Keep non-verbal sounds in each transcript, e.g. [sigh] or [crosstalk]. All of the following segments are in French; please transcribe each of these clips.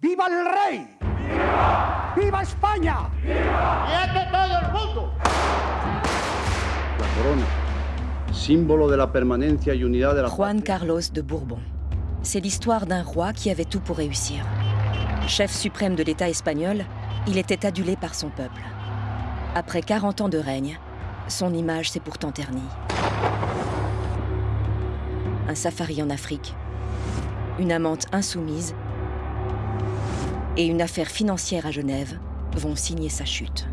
¡Viva el rey! ¡Viva! ¡Viva España! ¡Viva todo el mundo! La corona, símbolo de la permanencia y unidad de la Juan Carlos de Bourbon. C'est l'histoire d'un roi qui avait tout pour réussir. Chef suprême de l'État espagnol, il était adulé par son peuple. Après 40 ans de règne, son image s'est pourtant ternie. Un safari en Afrique, une amante insoumise et une affaire financière à Genève vont signer sa chute.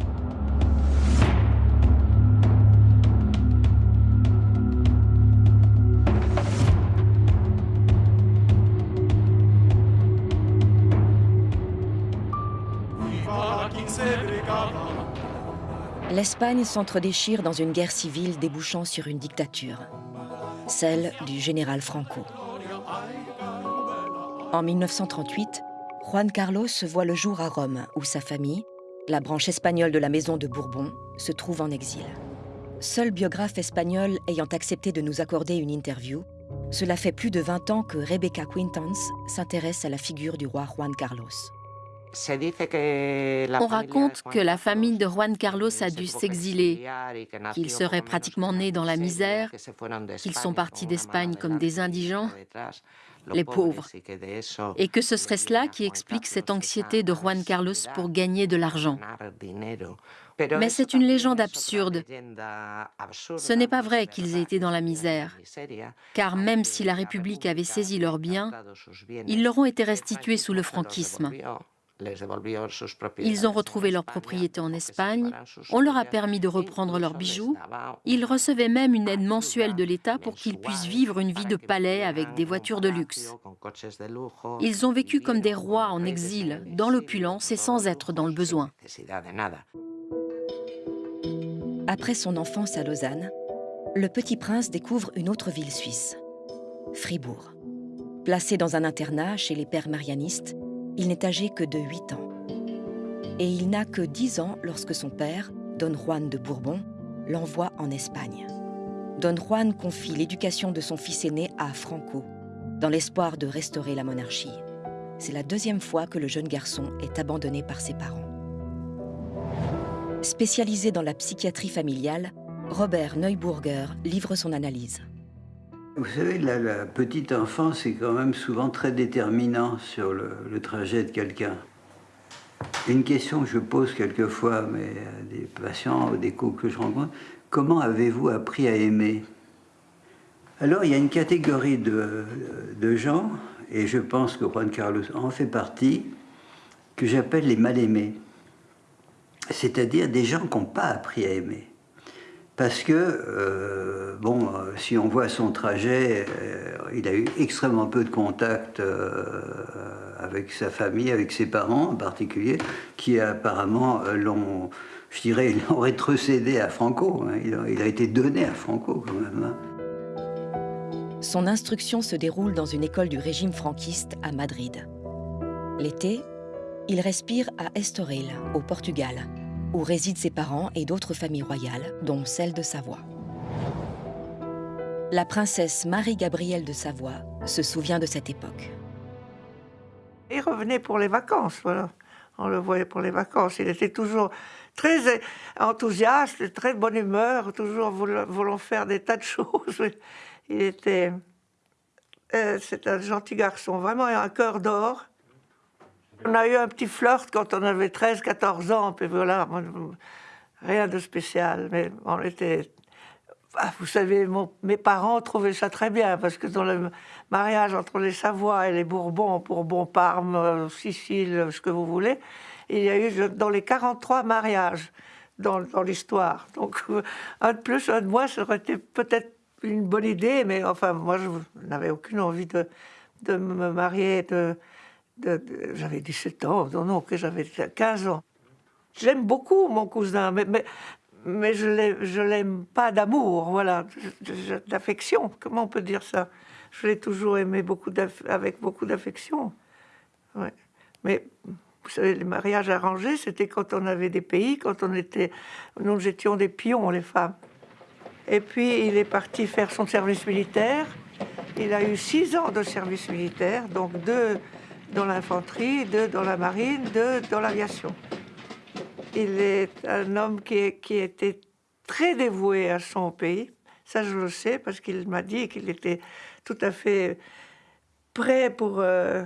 L'Espagne s'entre-déchire dans une guerre civile débouchant sur une dictature, celle du général Franco. En 1938, Juan Carlos se voit le jour à Rome, où sa famille, la branche espagnole de la maison de Bourbon, se trouve en exil. Seul biographe espagnol ayant accepté de nous accorder une interview, cela fait plus de 20 ans que Rebecca Quintans s'intéresse à la figure du roi Juan Carlos. On raconte que la famille de Juan Carlos a dû s'exiler, qu'ils seraient pratiquement nés dans la misère, qu'ils sont partis d'Espagne comme des indigents, les pauvres, et que ce serait cela qui explique cette anxiété de Juan Carlos pour gagner de l'argent. Mais c'est une légende absurde. Ce n'est pas vrai qu'ils aient été dans la misère, car même si la République avait saisi leurs biens, ils leur ont été restitués sous le franquisme. Ils ont retrouvé leur propriété en Espagne, on leur a permis de reprendre leurs bijoux, ils recevaient même une aide mensuelle de l'État pour qu'ils puissent vivre une vie de palais avec des voitures de luxe. Ils ont vécu comme des rois en exil, dans l'opulence et sans être dans le besoin. Après son enfance à Lausanne, le petit prince découvre une autre ville suisse, Fribourg. Placé dans un internat chez les pères marianistes, il n'est âgé que de 8 ans. Et il n'a que 10 ans lorsque son père, Don Juan de Bourbon, l'envoie en Espagne. Don Juan confie l'éducation de son fils aîné à Franco, dans l'espoir de restaurer la monarchie. C'est la deuxième fois que le jeune garçon est abandonné par ses parents. Spécialisé dans la psychiatrie familiale, Robert Neuburger livre son analyse. Vous savez, la, petite enfance est quand même souvent très déterminant sur le, trajet de quelqu'un. Une question que je pose quelquefois à, des patients ou des couples que je rencontre, comment avez-vous appris à aimer? Alors, il y a une catégorie de, de gens, et je pense que Juan Carlos en fait partie, que j'appelle les mal-aimés. C'est-à-dire des gens qui n'ont pas appris à aimer. Parce que, euh, bon, euh, si on voit son trajet, euh, il a eu extrêmement peu de contact avec sa famille, avec ses parents en particulier, qui apparemment l'ont, je dirais, [laughs] l'ont rétrocédé à Franco. Hein. Il, a, été donné à Franco quand même. Hein. Son instruction se déroule dans une école du régime franquiste à Madrid. L'été, il respire à Estoril, au Portugal, où résident ses parents et d'autres familles royales, dont celle de Savoie. La princesse Marie-Gabrielle de Savoie se souvient de cette époque. Il revenait pour les vacances, voilà. On le voyait pour les vacances. Il était toujours très enthousiaste, très bonne humeur, toujours voulant faire des tas de [laughs] choses. Il était... Euh, c'est un gentil garçon, vraiment un cœur d'or. On a eu un petit flirt quand on avait 13, 14 ans, puis voilà, rien de spécial, mais on était... Ah, vous savez, mes parents trouvaient ça très bien, parce que dans le mariage entre les Savoie et les Bourbons, Bourbon, Parme, Sicile, ce que vous voulez, il y a eu dans les 43 mariages dans, dans l'histoire. Donc, un de plus, un de moins, ça aurait été peut-être une bonne idée, mais enfin, moi, je n'avais aucune envie de, de me marier, de, j'avais 17 ans, non, non, que j'avais 15 ans. J'aime beaucoup mon cousin, mais, mais, je l'aime pas d'amour, voilà, d'affection, comment on peut dire ça? Je l'ai toujours aimé beaucoup avec beaucoup d'affection. Mais vous savez, les mariages arrangés, c'était quand on avait des pays, quand on était, nous étions des pions, les femmes. Et puis, il est parti faire son service militaire. Il a eu six ans de service militaire, donc deux, dans l'infanterie, deux dans la marine, deux dans l'aviation. Il est un homme qui, était très dévoué à son pays. Ça, je le sais parce qu'il m'a dit qu'il était tout à fait prêt pour, euh,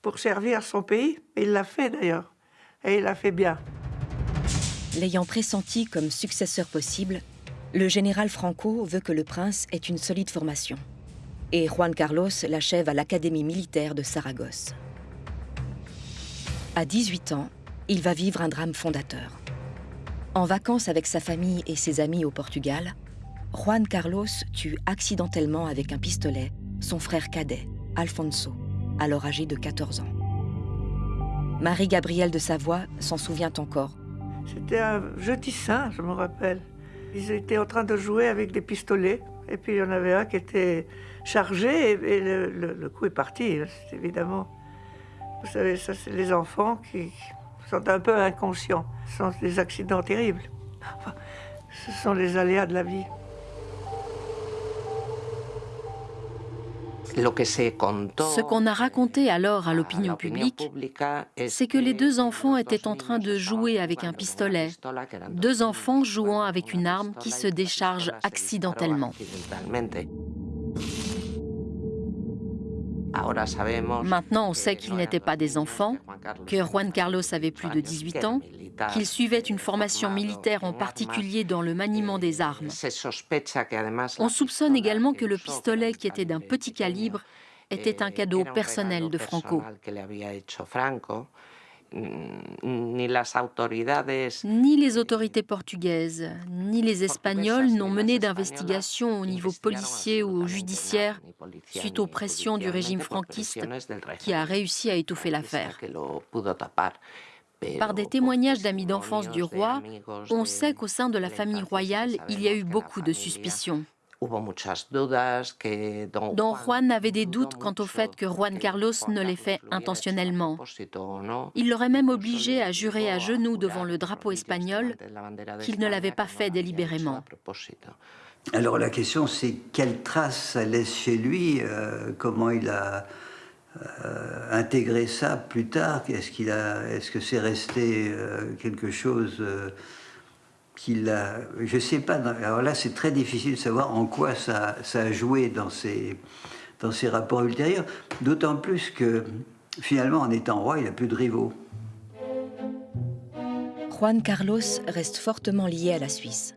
pour servir son pays. il l'a fait d'ailleurs. Et il l'a fait bien. L'ayant pressenti comme successeur possible, le général Franco veut que le prince ait une solide formation. Et Juan Carlos l'achève à l'Académie militaire de Saragosse. À 18 ans, il va vivre un drame fondateur. En vacances avec sa famille et ses amis au Portugal, Juan Carlos tue accidentellement avec un pistolet son frère cadet, Alfonso, alors âgé de 14 ans. Marie-Gabrielle de Savoie s'en souvient encore. C'était un jeudi saint, je me rappelle. Ils étaient en train de jouer avec des pistolets, et puis il y en avait un qui était chargé, et, le, coup est parti, hein, évidemment. Vous savez, ça, c'est les enfants qui sont un peu inconscients. Ce sont des accidents terribles. ce sont les aléas de la vie. Ce qu'on a raconté alors à l'opinion publique, c'est que les deux enfants étaient en train de jouer avec un pistolet, deux enfants jouant avec une arme qui se décharge accidentellement. Maintenant, on sait qu'ils n'étaient pas des enfants, que Juan Carlos avait plus de 18 ans, qu'il suivait une formation militaire en particulier dans le maniement des armes. On soupçonne également que le pistolet, qui était d'un petit calibre, était un cadeau personnel de Franco. Ni les autorités portugaises, ni les Espagnols n'ont mené d'investigation au niveau policier ou judiciaire suite aux pressions du régime franquiste qui a réussi à étouffer l'affaire. Par des témoignages d'amis d'enfance du roi, on sait qu'au sein de la famille royale, il y a eu beaucoup de suspicions. Don Juan avait des doutes quant au fait que Juan Carlos ne l'ait fait intentionnellement. Il l'aurait même obligé à jurer à genoux devant le drapeau espagnol qu'il ne l'avait pas fait délibérément. Alors la question c'est quelle trace ça laisse chez lui, euh, comment il a euh, intégré ça plus tard, est-ce qu'il a, est-ce que c'est resté euh, quelque chose qu'il a, je sais pas, alors là c'est très difficile de savoir en quoi ça, a joué dans ses, dans ses rapports ultérieurs, d'autant plus que finalement en étant roi, il n'a plus de rivaux. Juan Carlos reste fortement lié à la Suisse.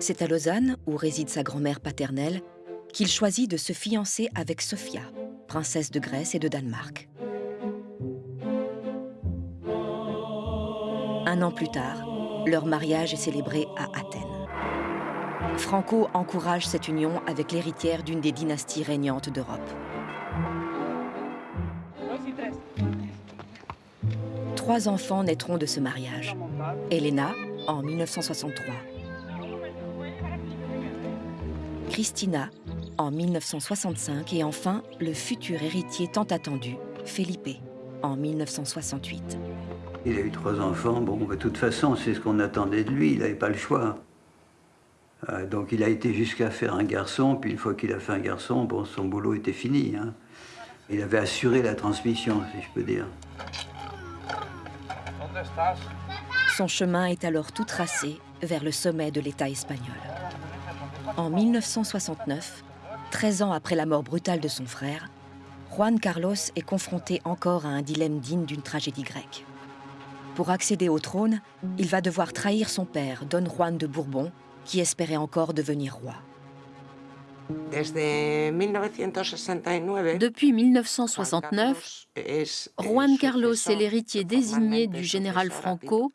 C'est à Lausanne, où réside sa grand-mère paternelle, qu'il choisit de se fiancer avec Sophia, princesse de Grèce et de Danemark. Un an plus tard, leur mariage est célébré à Athènes. Franco encourage cette union avec l'héritière d'une des dynasties régnantes d'Europe. Trois enfants naîtront de ce mariage. Elena, en 1963. Christina, en 1965. Et enfin, le futur héritier tant attendu, Felipe, en 1968. Il a eu trois enfants. Bon, de toute façon, c'est ce qu'on attendait de lui. Il n'avait pas le choix. Euh, donc il a été jusqu'à faire un garçon, puis une fois qu'il a fait un garçon, bon, son boulot était fini. Hein. Il avait assuré la transmission, si je peux dire. Son chemin est alors tout tracé vers le sommet de l'État espagnol. En 1969, 13 ans après la mort brutale de son frère, Juan Carlos est confronté encore à un dilemme digne d'une tragédie grecque. Pour accéder au trône, il va devoir trahir son père, Don Juan de Bourbon, qui espérait encore devenir roi. Depuis 1969, Juan Carlos est l'héritier désigné du général Franco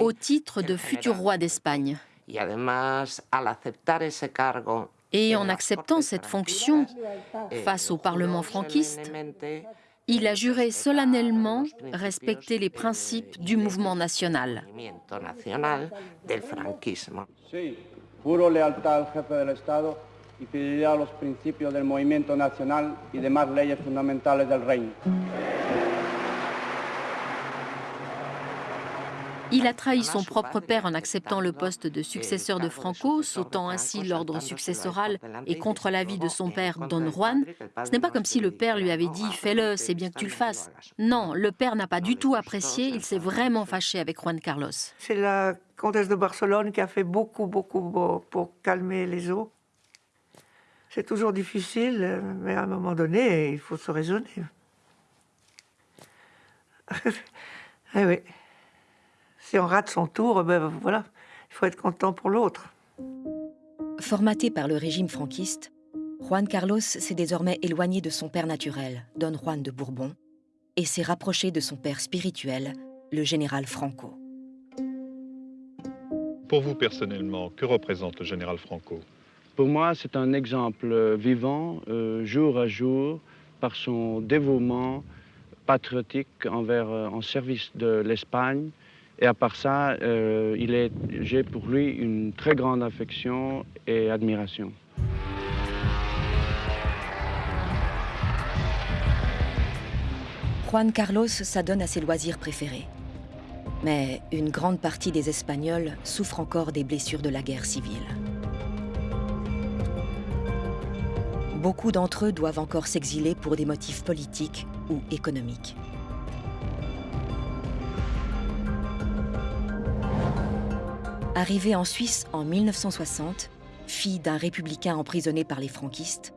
au titre de futur roi d'Espagne. Et en acceptant cette fonction face au Parlement franquiste, il a juré solennellement respecter les principes du mouvement national. Sí, juro lealtad al jefe del Estado y fidelidad a los principios del movimiento nacional y demás leyes fundamentales del reino. Il a trahi son propre père en acceptant le poste de successeur de Franco, sautant ainsi l'ordre successoral et contre l'avis de son père, Don Juan. Ce n'est pas comme si le père lui avait dit Fais-le, c'est bien que tu le fasses. Non, le père n'a pas du tout apprécié, il s'est vraiment fâché avec Juan Carlos. C'est la comtesse de Barcelone qui a fait beaucoup, beaucoup pour calmer les eaux. C'est toujours difficile, mais à un moment donné, il faut se raisonner. [laughs] eh oui. Si on rate son tour, ben voilà, il faut être content pour l'autre. Formaté par le régime franquiste, Juan Carlos s'est désormais éloigné de son père naturel, Don Juan de Bourbon, et s'est rapproché de son père spirituel, le général Franco. Pour vous personnellement, que représente le général Franco? Pour moi, c'est un exemple vivant, euh, jour à jour, par son dévouement patriotique envers, euh, en service de l'Espagne. Et à part ça, euh, j'ai pour lui une très grande affection et admiration. Juan Carlos s'adonne à ses loisirs préférés. Mais une grande partie des Espagnols souffrent encore des blessures de la guerre civile. Beaucoup d'entre eux doivent encore s'exiler pour des motifs politiques ou économiques. Arrivée en Suisse en 1960, fille d'un républicain emprisonné par les franquistes,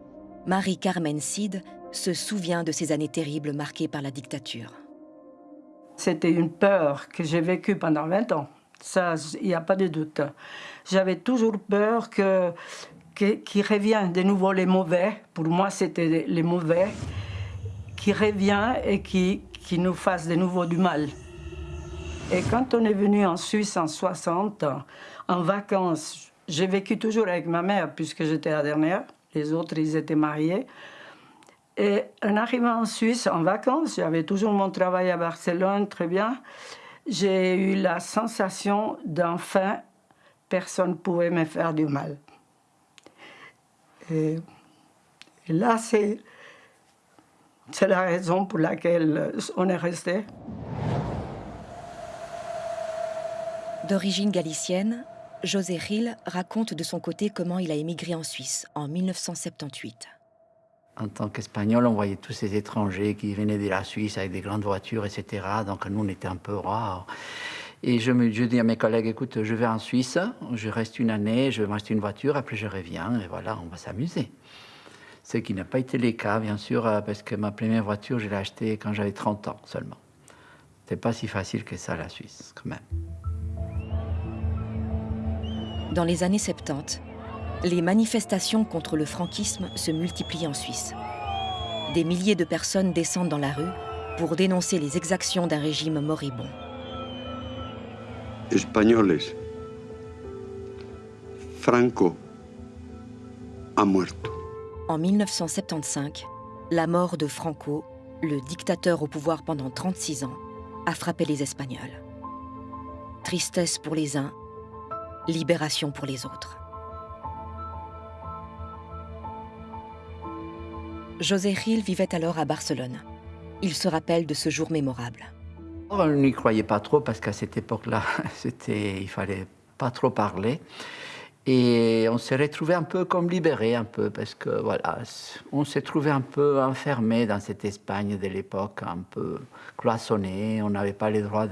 Marie-Carmen Cid se souvient de ces années terribles marquées par la dictature. C'était une peur que j'ai vécue pendant 20 ans. Ça, il n'y a pas de doute. J'avais toujours peur que qu'il revienne de nouveau les mauvais. Pour moi, c'était les mauvais qui revient et qui, qui nous fasse de nouveau du mal. Et quand on est venu en Suisse en 60, en vacances, j'ai vécu toujours avec ma mère puisque j'étais la dernière. Les autres, ils étaient mariés. Et en arrivant en Suisse en vacances, j'avais toujours mon travail à Barcelone, très bien. J'ai eu la sensation d'enfin, personne ne pouvait me faire du mal. Et, là, c'est la raison pour laquelle on est resté. D'origine galicienne, José Gil raconte de son côté comment il a émigré en Suisse en 1978 en tant qu'Espagnol, on voyait tous ces étrangers qui venaient de la Suisse avec des grandes voitures, etc. Donc nous, on était un peu rares. Et je, dis à mes collègues, écoute, je vais en Suisse, je reste une année, je vais m'acheter une voiture, après je reviens, et voilà, on va s'amuser. Ce qui n'a pas été le cas, bien sûr, parce que ma première voiture, je l'ai achetée quand j'avais 30 ans seulement. C'est pas si facile que ça, la Suisse, quand même. Dans les années 70, les manifestations contre le franquisme se multiplient en Suisse. Des milliers de personnes descendent dans la rue pour dénoncer les exactions d'un régime moribond. Espagnoles, Franco a muerto. En 1975, la mort de Franco, le dictateur au pouvoir pendant 36 ans, a frappé les Espagnols. Tristesse pour les uns, libération pour les autres. José Gil vivait alors à Barcelone. Il se rappelle de ce jour mémorable. On n'y croyait pas trop parce qu'à cette époque-là, [laughs] il fallait pas trop parler. Et on s'est retrouvé un peu comme libéré, un peu, parce que voilà, on s'est trouvé un peu enfermé dans cette Espagne de l'époque, un peu cloisonné. On n'avait pas le droit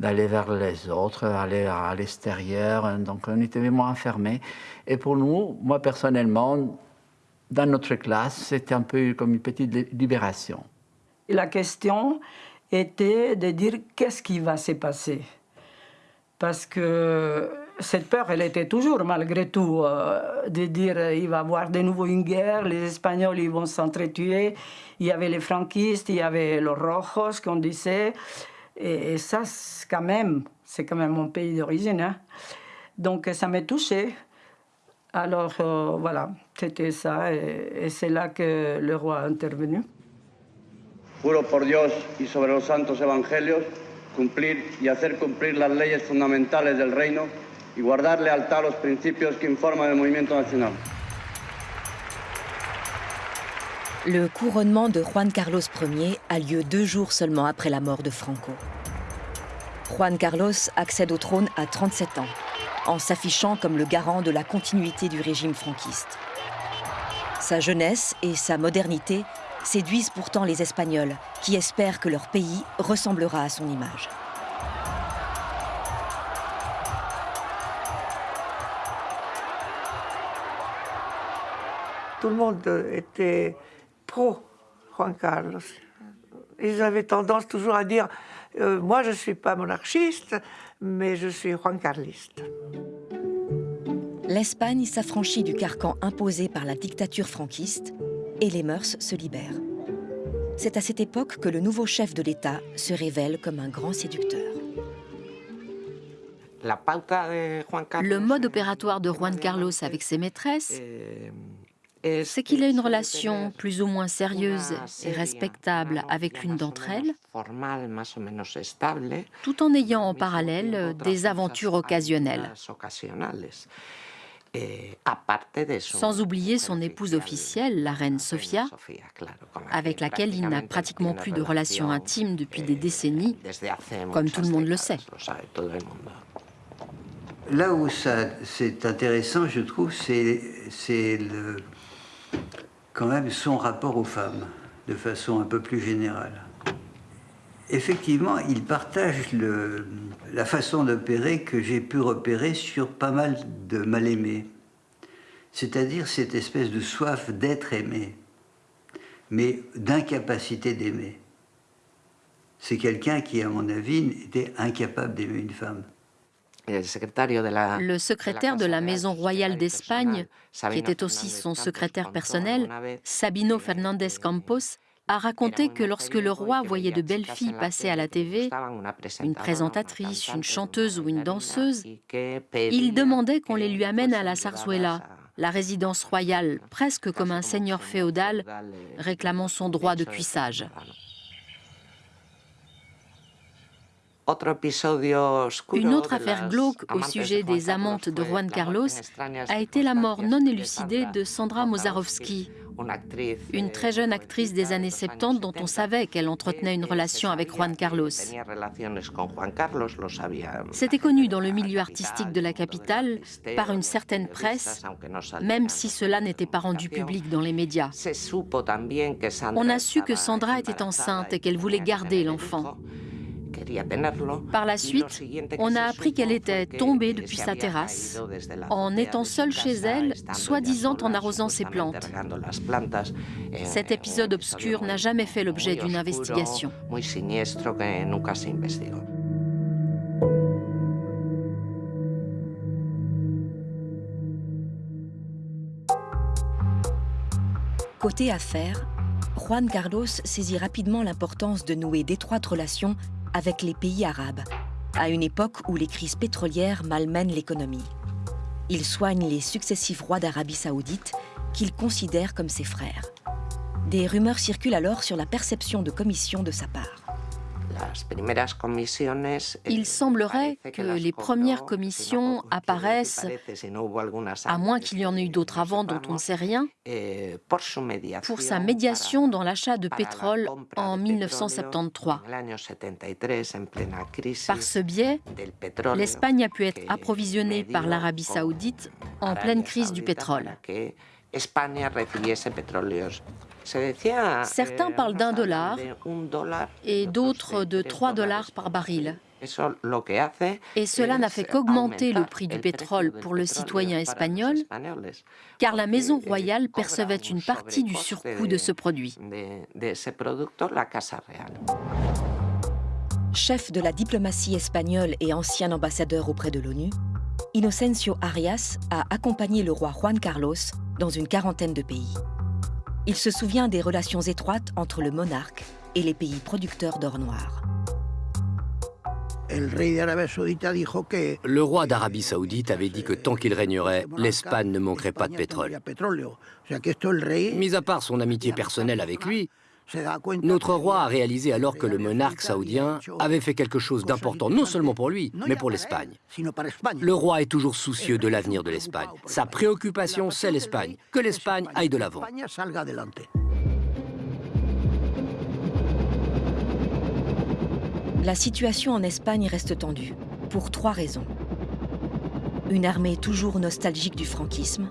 d'aller vers les autres, aller à l'extérieur. Donc on était vraiment enfermé. Et pour nous, moi personnellement, dans notre classe, c'était un peu comme une petite libération. La question était de dire qu'est-ce qui va se passer? Parce que cette peur, elle était toujours, malgré tout, euh, de dire il va y avoir de nouveau une guerre, les Espagnols ils vont s'entretuer. Il y avait les franquistes, il y avait les rojos, qu'on disait. Et, ça, quand même, c'est quand même mon pays d'origine. Hein. Donc ça m'a touché. Alors euh, voilà, c'était ça, et, c'est là que le roi a intervenu. Juro por Dios y sobre los santos evangelios cumplir y hacer cumplir las leyes fundamentales del reino nacional. Le couronnement de Juan Carlos Ier a lieu deux jours seulement après la mort de Franco. Juan Carlos accède au trône à 37 ans, en s'affichant comme le garant de la continuité du régime franquiste. Sa jeunesse et sa modernité séduisent pourtant les Espagnols, qui espèrent que leur pays ressemblera à son image. Tout le monde était pro Juan Carlos. Ils avaient tendance toujours à dire euh, Moi, je ne suis pas monarchiste, mais je suis Juan Carliste. L'Espagne s'affranchit du carcan imposé par la dictature franquiste et les mœurs se libèrent. C'est à cette époque que le nouveau chef de l'État se révèle comme un grand séducteur. Le mode opératoire de Juan Carlos avec ses maîtresses, c'est qu'il a une relation plus ou moins sérieuse et respectable avec l'une d'entre elles, tout en ayant en parallèle des aventures occasionnelles. Sans oublier son épouse officielle, la reine Sofia, avec laquelle il n'a pratiquement plus de relations intimes depuis des décennies, comme tout le monde le sait. Là où c'est intéressant, je trouve, c'est quand même son rapport aux femmes, de façon un peu plus générale. Effectivement, il partage la façon d'opérer que j'ai pu repérer sur pas mal de mal-aimés. C'est-à-dire cette espèce de soif d'être aimé, mais d'incapacité d'aimer. C'est quelqu'un qui, à mon avis, était incapable d'aimer une femme. Le secrétaire de la Maison royale d'Espagne, qui était aussi son secrétaire personnel, Sabino Fernández Campos, a raconté que lorsque le roi voyait de belles filles passer à la TV, une présentatrice, une chanteuse ou une danseuse, il demandait qu'on les lui amène à la Sarzuela, la résidence royale, presque comme un seigneur féodal réclamant son droit de cuissage. Une autre affaire glauque au sujet des amantes de Juan Carlos a été la mort non élucidée de Sandra Mozarovsky, une très jeune actrice des années 70 dont on savait qu'elle entretenait une relation avec Juan Carlos. C'était connu dans le milieu artistique de la capitale par une certaine presse, même si cela n'était pas rendu public dans les médias. On a su que Sandra était enceinte et qu'elle voulait garder l'enfant. Par la suite, on a appris qu'elle était tombée depuis sa terrasse, en étant seule chez elle, soi-disant en arrosant ses plantes. Cet épisode obscur n'a jamais fait l'objet d'une investigation. Côté affaires, Juan Carlos saisit rapidement l'importance de nouer d'étroites relations avec les pays arabes, à une époque où les crises pétrolières malmènent l'économie. Il soigne les successifs rois d'Arabie saoudite qu'il considère comme ses frères. Des rumeurs circulent alors sur la perception de commission de sa part. Il semblerait que les premières commissions apparaissent, à moins qu'il y en ait eu d'autres avant dont on ne sait rien, pour sa médiation dans l'achat de pétrole en 1973. Par ce biais, l'Espagne a pu être approvisionnée par l'Arabie saoudite en pleine crise du pétrole. Certains parlent d'un dollar et d'autres de 3 dollars par baril. Et cela n'a fait qu'augmenter le prix du pétrole pour le citoyen espagnol, car la Maison royale percevait une partie du surcoût de ce produit. Chef de la diplomatie espagnole et ancien ambassadeur auprès de l'ONU, Inocencio Arias a accompagné le roi Juan Carlos dans une quarantaine de pays. Il se souvient des relations étroites entre le monarque et les pays producteurs d'or noir. Le roi d'Arabie saoudite avait dit que tant qu'il régnerait, l'Espagne ne manquerait pas de pétrole. Mis à part son amitié personnelle avec lui, notre roi a réalisé alors que le monarque saoudien avait fait quelque chose d'important, non seulement pour lui, mais pour l'Espagne. Le roi est toujours soucieux de l'avenir de l'Espagne. Sa préoccupation, c'est l'Espagne. Que l'Espagne aille de l'avant. La situation en Espagne reste tendue, pour trois raisons. Une armée toujours nostalgique du franquisme,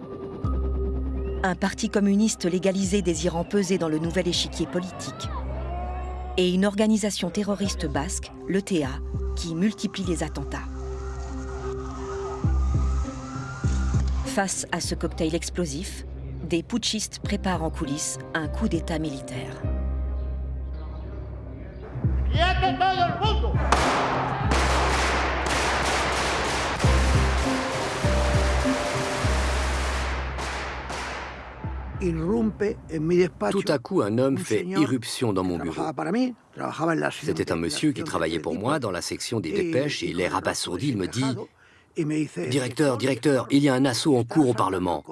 un parti communiste légalisé désirant peser dans le nouvel échiquier politique, et une organisation terroriste basque, l'ETA, qui multiplie les attentats. Face à ce cocktail explosif, des putschistes préparent en coulisses un coup d'État militaire. Tout à coup, un homme fait irruption dans mon bureau. C'était un monsieur qui travaillait pour moi dans la section des dépêches et l'air abasourdi, il me dit « Directeur, directeur, il y a un assaut en cours au Parlement. »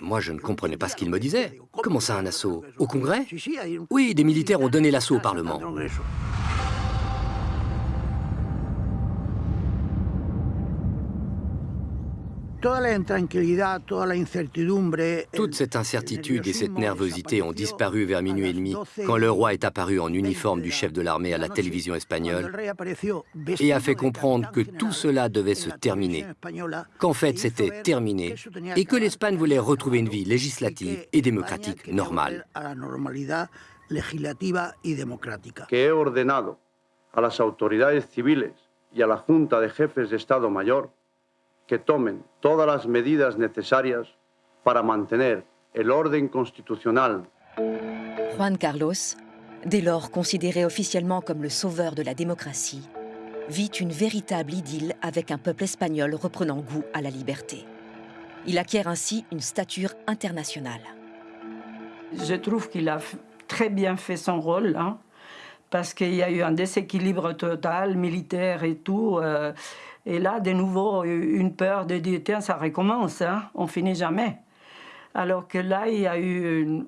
Moi, je ne comprenais pas ce qu'il me disait. Comment ça, un assaut Au Congrès Oui, des militaires ont donné l'assaut au Parlement. Toute cette incertitude et cette nervosité ont disparu vers minuit et demi quand le roi est apparu en uniforme du chef de l'armée à la télévision espagnole et a fait comprendre que tout cela devait se terminer, qu'en fait c'était terminé et que l'Espagne voulait retrouver une vie législative et démocratique normale. Que he ordenado a las autoridades civiles y a la Junta de Jefes de Estado Mayor que tomen todas las medidas necesarias para mantener el orden constitucional. Juan Carlos, dès lors considéré officiellement comme le sauveur de la démocratie, vit une véritable idylle avec un peuple espagnol reprenant goût à la liberté. Il acquiert ainsi une stature internationale. Je trouve qu'il a très bien fait son rôle, hein, parce qu'il y a eu un déséquilibre total, militaire et tout. Euh, et là, de nouveau, une peur de dire, tiens, ça recommence, hein, on finit jamais. Alors que là, il y a eu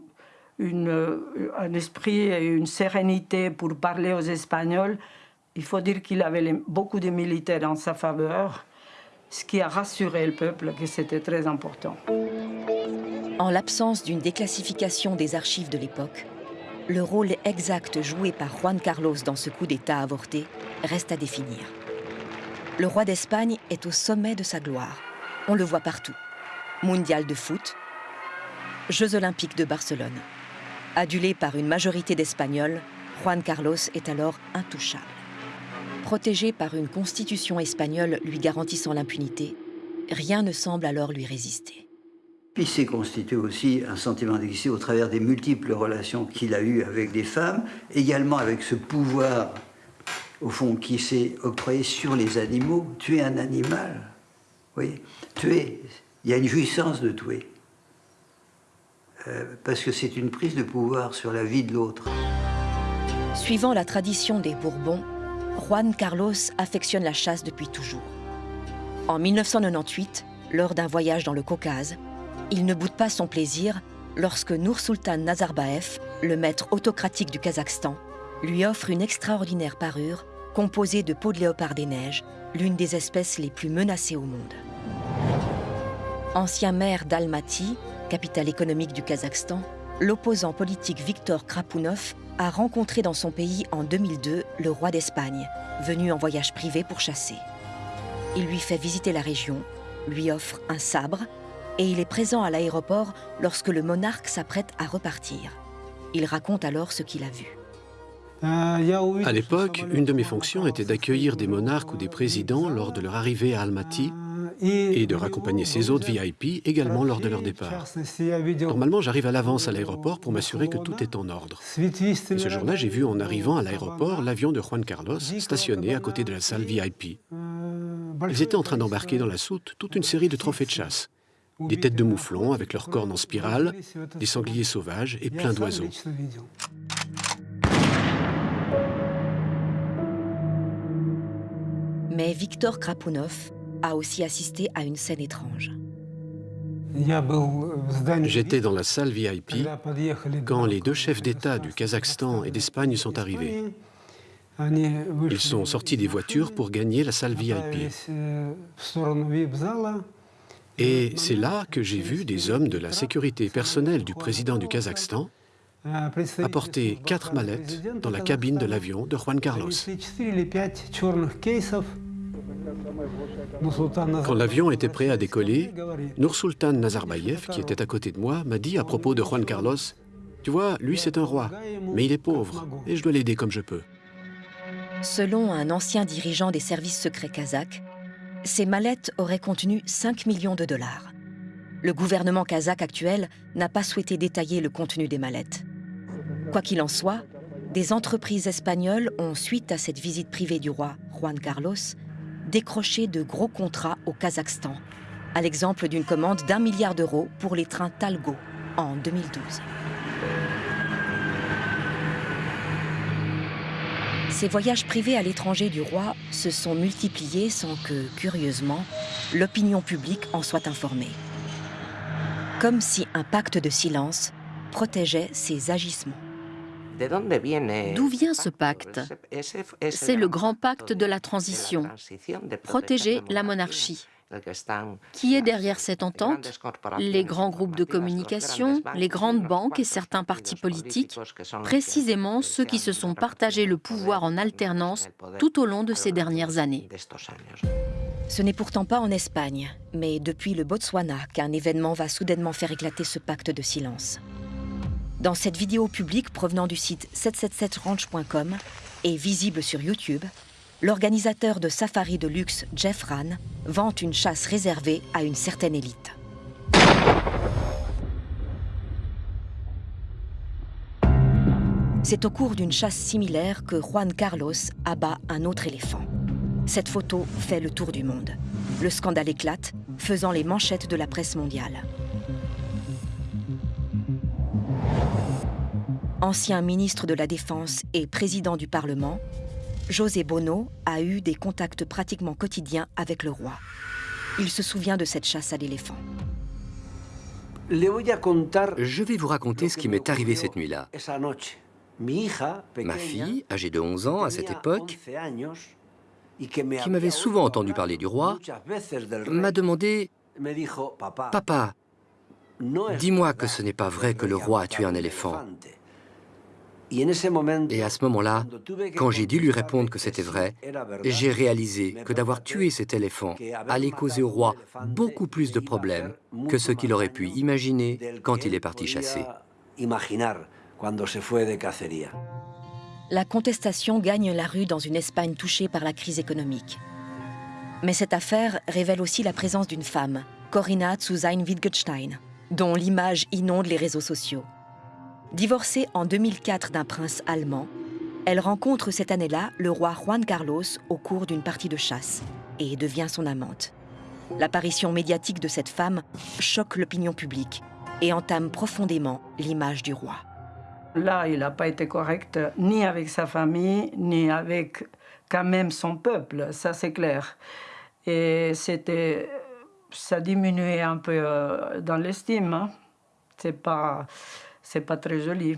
une, un esprit et une sérénité pour parler aux Espagnols. Il faut dire qu'il avait beaucoup de militaires en sa faveur, ce qui a rassuré le peuple que c'était très important. En l'absence d'une déclassification des archives de l'époque, le rôle exact joué par Juan Carlos dans ce coup d'État avorté reste à définir. Le roi d'Espagne est au sommet de sa gloire. On le voit partout. Mondial de foot, Jeux olympiques de Barcelone. Adulé par une majorité d'Espagnols, Juan Carlos est alors intouchable. Protégé par une constitution espagnole lui garantissant l'impunité, rien ne semble alors lui résister. Il s'est constitué aussi un sentiment d'exister au travers des multiples relations qu'il a eues avec des femmes, également avec ce pouvoir au fond, qui s'est octroyé sur les animaux. Tuer un animal, oui, tuer, il y a une jouissance de tuer. Euh, parce que c'est une prise de pouvoir sur la vie de l'autre. Suivant la tradition des Bourbons, Juan Carlos affectionne la chasse depuis toujours. En 1998, lors d'un voyage dans le Caucase, il ne boude pas son plaisir lorsque Nur Sultan Nazarbayev, le maître autocratique du Kazakhstan, lui offre une extraordinaire parure composée de peau de léopard des neiges, l'une des espèces les plus menacées au monde. Ancien maire d'Almaty, capitale économique du Kazakhstan, l'opposant politique Viktor Krapounov a rencontré dans son pays en 2002 le roi d'Espagne, venu en voyage privé pour chasser. Il lui fait visiter la région, lui offre un sabre et il est présent à l'aéroport lorsque le monarque s'apprête à repartir. Il raconte alors ce qu'il a vu. À l'époque, une de mes fonctions était d'accueillir des monarques ou des présidents lors de leur arrivée à Almaty et de raccompagner ces autres VIP également lors de leur départ. Normalement, j'arrive à l'avance à l'aéroport pour m'assurer que tout est en ordre. Et ce jour-là, j'ai vu en arrivant à l'aéroport l'avion de Juan Carlos stationné à côté de la salle VIP. Ils étaient en train d'embarquer dans la soute toute une série de trophées de chasse. Des têtes de mouflons avec leurs cornes en spirale, des sangliers sauvages et plein d'oiseaux. Mais Victor Krapounov a aussi assisté à une scène étrange. J'étais dans la salle VIP quand les deux chefs d'État du Kazakhstan et d'Espagne sont arrivés. Ils sont sortis des voitures pour gagner la salle VIP. Et c'est là que j'ai vu des hommes de la sécurité personnelle du président du Kazakhstan a porté quatre mallettes dans la cabine de l'avion de Juan Carlos. Quand l'avion était prêt à décoller, Nursultan Nazarbayev, qui était à côté de moi, m'a dit à propos de Juan Carlos, « Tu vois, lui c'est un roi, mais il est pauvre, et je dois l'aider comme je peux. » Selon un ancien dirigeant des services secrets kazakhs, ces mallettes auraient contenu 5 millions de dollars. Le gouvernement kazakh actuel n'a pas souhaité détailler le contenu des mallettes. Quoi qu'il en soit, des entreprises espagnoles ont, suite à cette visite privée du roi Juan Carlos, décroché de gros contrats au Kazakhstan, à l'exemple d'une commande d'un milliard d'euros pour les trains Talgo en 2012. Ces voyages privés à l'étranger du roi se sont multipliés sans que, curieusement, l'opinion publique en soit informée. Comme si un pacte de silence protégeait ses agissements. D'où vient ce pacte? C'est le grand pacte de la transition, protéger la monarchie. Qui est derrière cette entente? Les grands groupes de communication, les grandes banques et certains partis politiques, précisément ceux qui se sont partagés le pouvoir en alternance tout au long de ces dernières années. Ce n'est pourtant pas en Espagne, mais depuis le Botswana qu'un événement va soudainement faire éclater ce pacte de silence. Dans cette vidéo publique provenant du site 777ranch.com et visible sur YouTube, l'organisateur de safari de luxe Jeff Ran vante une chasse réservée à une certaine élite. C'est au cours d'une chasse similaire que Juan Carlos abat un autre éléphant. Cette photo fait le tour du monde. Le scandale éclate, faisant les manchettes de la presse mondiale. Ancien ministre de la Défense et président du Parlement, José Bono a eu des contacts pratiquement quotidiens avec le roi. Il se souvient de cette chasse à l'éléphant. Je vais vous raconter ce qui m'est arrivé cette nuit-là. Ma fille, âgée de 11 ans à cette époque, qui m'avait souvent entendu parler du roi, m'a demandé « Papa, dis-moi que ce n'est pas vrai que le roi a tué un éléphant. » Et à ce moment-là, quand j'ai dû lui répondre que c'était vrai, j'ai réalisé que d'avoir tué cet éléphant allait causer au roi beaucoup plus de problèmes que ce qu'il aurait pu imaginer quand il est parti chasser. La contestation gagne la rue dans une Espagne touchée par la crise économique. Mais cette affaire révèle aussi la présence d'une femme, Corinna Zuzain Wittgenstein, dont l'image inonde les réseaux sociaux. Divorcée en 2004 d'un prince allemand, elle rencontre cette année-là le roi Juan Carlos au cours d'une partie de chasse et devient son amante. L'apparition médiatique de cette femme choque l'opinion publique et entame profondément l'image du roi. Là, il n'a pas été correct ni avec sa famille, ni avec quand même son peuple, ça c'est clair. Et c'était, ça diminuait un peu euh, dans l'estime. Hein. C'est pas c'est pas très joli.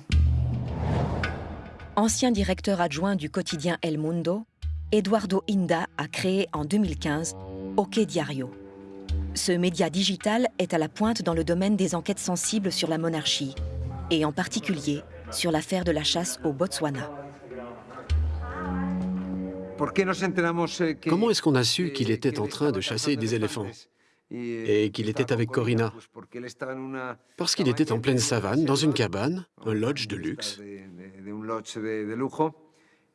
Ancien directeur adjoint du quotidien El Mundo, Eduardo Inda a créé en 2015 OK Diario. Ce média digital est à la pointe dans le domaine des enquêtes sensibles sur la monarchie, et en particulier sur l'affaire de la chasse au Botswana. Comment est-ce qu'on a su qu'il était en train de chasser des éléphants? Et qu'il était avec Corina. Parce qu'il était en pleine savane, dans une cabane, un lodge de luxe.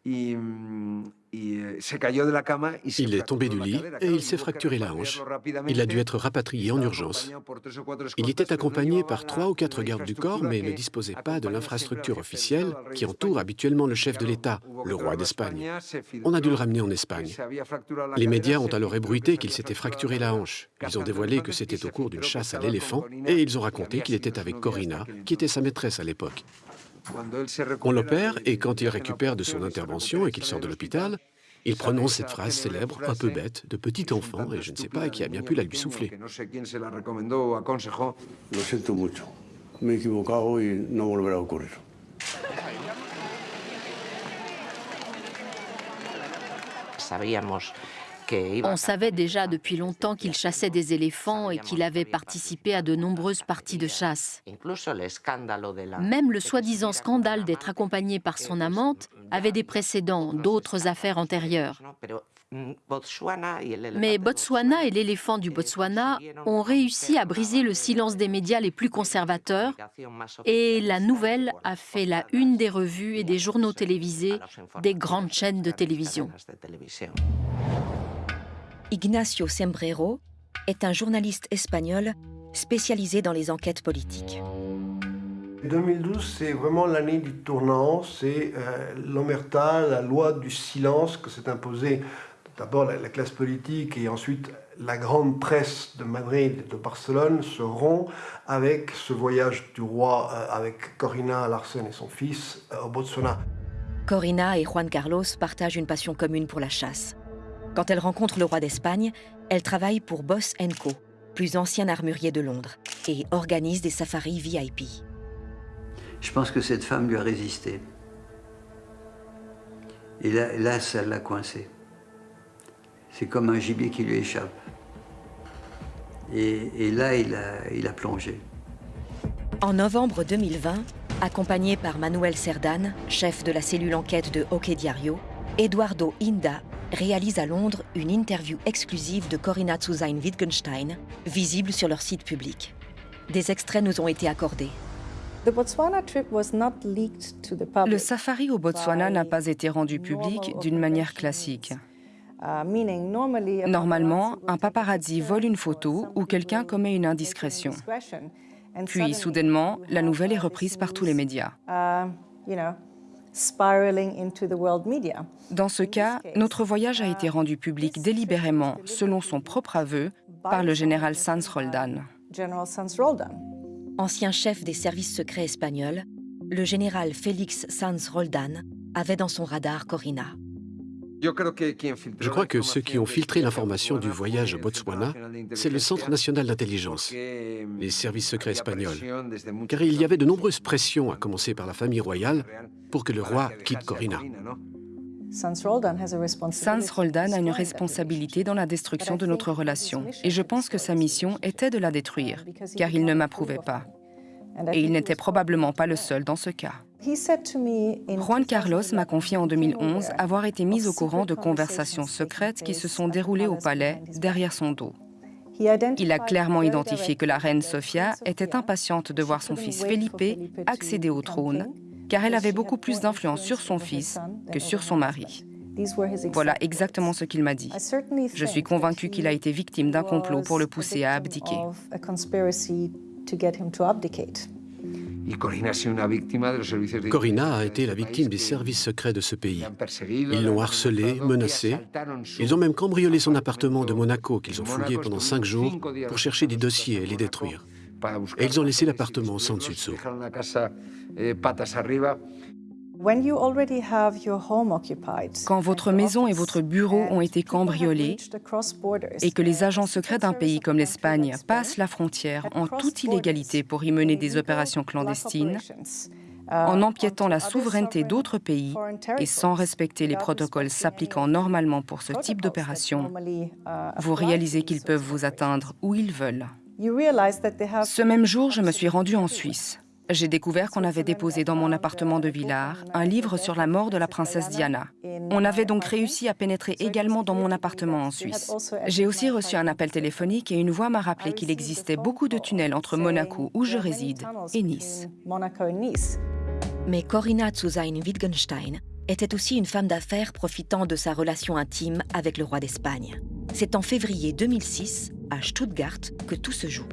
Il est tombé du lit et il s'est fracturé la hanche. Il a dû être rapatrié en urgence. Il était accompagné par trois ou quatre gardes du corps, mais ne disposait pas de l'infrastructure officielle qui entoure habituellement le chef de l'État, le roi d'Espagne. On a dû le ramener en Espagne. Les médias ont alors ébruité qu'il s'était fracturé la hanche. Ils ont dévoilé que c'était au cours d'une chasse à l'éléphant et ils ont raconté qu'il était avec Corina, qui était sa maîtresse à l'époque. On l'opère et quand il récupère de son intervention et qu'il sort de l'hôpital, il prononce cette phrase célèbre, un peu bête, de petit enfant, et je ne sais pas qui a bien pu la lui souffler. On savait déjà depuis longtemps qu'il chassait des éléphants et qu'il avait participé à de nombreuses parties de chasse. Même le soi-disant scandale d'être accompagné par son amante avait des précédents, d'autres affaires antérieures. Mais Botswana et l'éléphant du Botswana ont réussi à briser le silence des médias les plus conservateurs et la nouvelle a fait la une des revues et des journaux télévisés des grandes chaînes de télévision. Ignacio Sembrero est un journaliste espagnol spécialisé dans les enquêtes politiques. 2012, c'est vraiment l'année du tournant, c'est euh, l'omerta, la loi du silence que s'est imposée d'abord la, classe politique et ensuite la grande presse de Madrid et de Barcelone se rompt avec ce voyage du roi euh, avec Corina Larsen et son fils euh, au Botswana. Corina et Juan Carlos partagent une passion commune pour la chasse. Quand elle rencontre le roi d'Espagne, elle travaille pour Boss Co, plus ancien armurier de Londres, et organise des safaris VIP. Je pense que cette femme lui a résisté. Et là, là ça l'a coincé. C'est comme un gibier qui lui échappe. Et, là, il a, il a plongé. En novembre 2020, accompagné par Manuel Cerdan, chef de la cellule enquête de Hockey Diario, Eduardo Inda réalise à Londres une interview exclusive de Corinna Zuzain Wittgenstein, visible sur leur site public. Des extraits nous ont été accordés. Le safari au Botswana n'a pas été rendu public d'une manière classique. Uh, Normalement, un paparazzi vole une photo ou quelqu'un commet une indiscrétion. Puis, soudainement, la nouvelle est reprise par tous les médias. Uh, Dans ce cas, notre voyage a été rendu public délibérément, selon son propre aveu, par le général Sanz Roldan. Ancien chef des services secrets espagnols, le général Félix Sanz Roldan avait dans son radar Corina. Je crois que ceux qui ont filtré l'information du voyage au Botswana, c'est le Centre national d'intelligence, les services secrets espagnols, car il y avait de nombreuses pressions, à commencer par la famille royale, pour que le roi quitte Corina. Sans Roldan a une responsabilité dans la destruction de notre relation, et je pense que sa mission était de la détruire, car il ne m'approuvait pas. Et il n'était probablement pas le seul dans ce cas. Juan Carlos m'a confié en 2011 avoir été mis au courant de conversations secrètes qui se sont déroulées au palais derrière son dos. Il a clairement identifié que la reine Sofia était impatiente de voir son fils Felipe accéder au trône, car elle avait beaucoup plus d'influence sur son fils que sur son mari. Voilà exactement ce qu'il m'a dit. Je suis convaincu qu'il a été victime d'un complot pour le pousser à abdiquer. Corina a été la victime des services secrets de ce pays. Ils l'ont harcelé, menacé. Ils ont même cambriolé son appartement de Monaco qu'ils ont fouillé pendant cinq jours pour chercher des dossiers et les détruire. Et ils ont laissé l'appartement sans dessus-dessous. Quand votre maison et votre bureau ont été cambriolés et que les agents secrets d'un pays comme l'Espagne passent la frontière en toute illégalité pour y mener des opérations clandestines, uh, en empiétant la souveraineté d'autres pays et sans respecter les protocoles s'appliquant normalement pour ce type d'opération, uh, vous réalisez qu'ils peuvent vous atteindre où ils veulent. Ce même jour, je me suis rendue en Suisse. J'ai découvert qu'on avait déposé dans mon appartement de Villars un livre sur la mort de la princesse Diana. On avait donc réussi à pénétrer également dans mon appartement en Suisse. J'ai aussi reçu un appel téléphonique et une voix m'a rappelé qu'il existait beaucoup de tunnels entre Monaco, où je réside, et Nice. Mais Corinna Zuzain Wittgenstein était aussi une femme d'affaires profitant de sa relation intime avec le roi d'Espagne. C'est en février 2006, à Stuttgart, que tout se joue.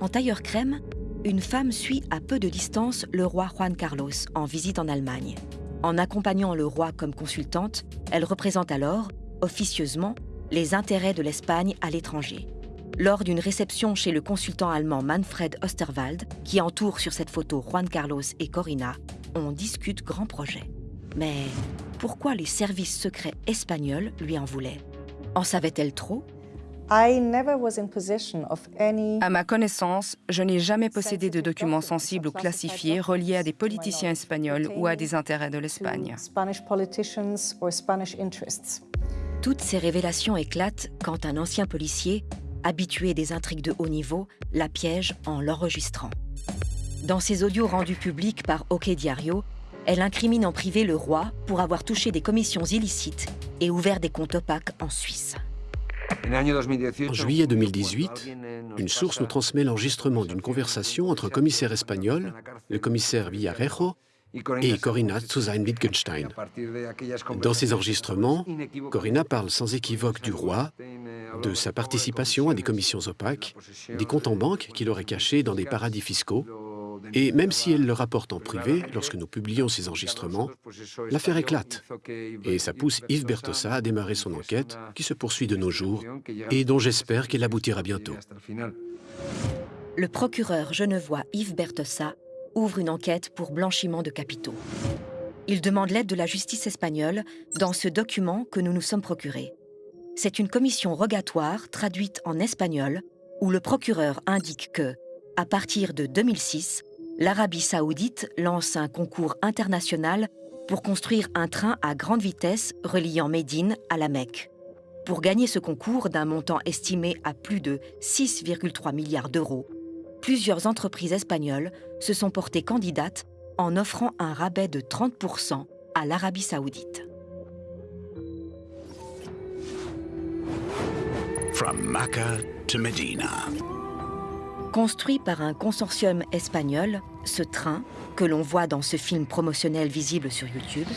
En tailleur crème, une femme suit à peu de distance le roi Juan Carlos en visite en Allemagne. En accompagnant le roi comme consultante, elle représente alors, officieusement, les intérêts de l'Espagne à l'étranger. Lors d'une réception chez le consultant allemand Manfred Osterwald, qui entoure sur cette photo Juan Carlos et Corina, on discute grand projet. Mais pourquoi les services secrets espagnols lui en voulaient? En savait-elle trop? À ma connaissance, je n'ai jamais possédé de documents sensibles ou classifiés reliés à des politiciens espagnols ou à des intérêts de l'Espagne. Toutes ces révélations éclatent quand un ancien policier, habitué des intrigues de haut niveau, la piège en l'enregistrant. Dans ses audios rendus publics par OK Diario, elle incrimine en privé le roi pour avoir touché des commissions illicites et ouvert des comptes opaques en Suisse. En juillet 2018, une source nous transmet l'enregistrement d'une conversation entre un commissaire espagnol, le commissaire Villarejo, et Corinna Zuzain-Wittgenstein. Dans ces enregistrements, Corinna parle sans équivoque du roi, de sa participation à des commissions opaques, des comptes en banque qu'il aurait cachés dans des paradis fiscaux, et même si elle le rapporte en privé, lorsque nous publions ces enregistrements, l'affaire éclate. Et ça pousse Yves Bertossa à démarrer son enquête, qui se poursuit de nos jours, et dont j'espère qu'elle aboutira bientôt. Le procureur genevois Yves Bertossa ouvre une enquête pour blanchiment de capitaux. Il demande l'aide de la justice espagnole dans ce document que nous nous sommes procurés. C'est une commission rogatoire traduite en espagnol où le procureur indique que, à partir de 2006, l'Arabie saoudite lance un concours international pour construire un train à grande vitesse reliant Médine à la Mecque. Pour gagner ce concours d'un montant estimé à plus de 6,3 milliards d'euros, plusieurs entreprises espagnoles se sont portées candidates en offrant un rabais de 30% à l'Arabie saoudite. Construit par un consortium espagnol, ce train, que l'on voit dans ce film promotionnel visible sur YouTube,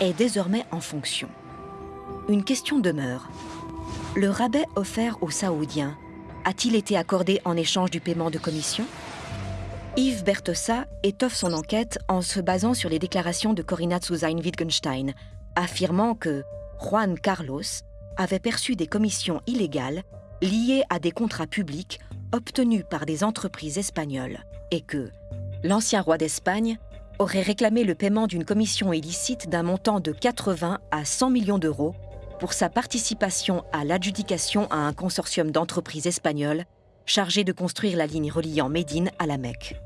est désormais en fonction. Une question demeure. Le rabais offert aux Saoudiens a-t-il été accordé en échange du paiement de commission? Yves Bertossa étoffe son enquête en se basant sur les déclarations de Corinna Zuzain-Wittgenstein, affirmant que Juan Carlos avait perçu des commissions illégales liées à des contrats publics obtenus par des entreprises espagnoles et que l'ancien roi d'Espagne aurait réclamé le paiement d'une commission illicite d'un montant de 80 à 100 millions d'euros pour sa participation à l'adjudication à un consortium d'entreprises espagnoles chargé de construire la ligne reliant Médine à la Mecque.